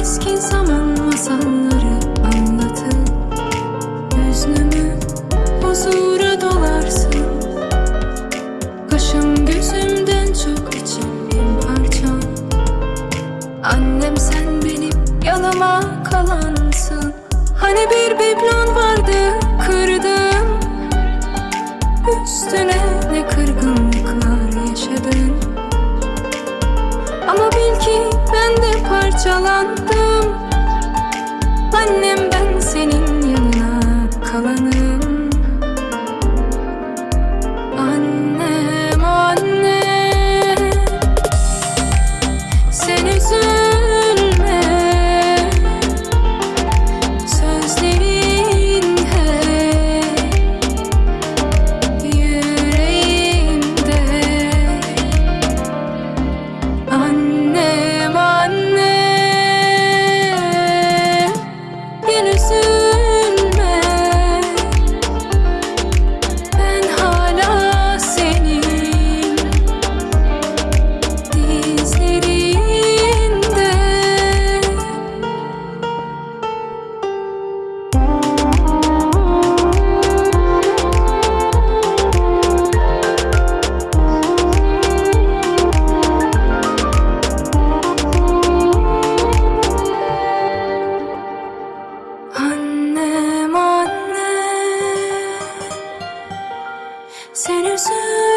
Eski zaman masalları anlatın Hüznümü huzura dolarsın. Kaşım gözümden çok içim bir Annem sen benim yanıma kalansın. Hani bir biblon parçalandım. Annem Sen üzülme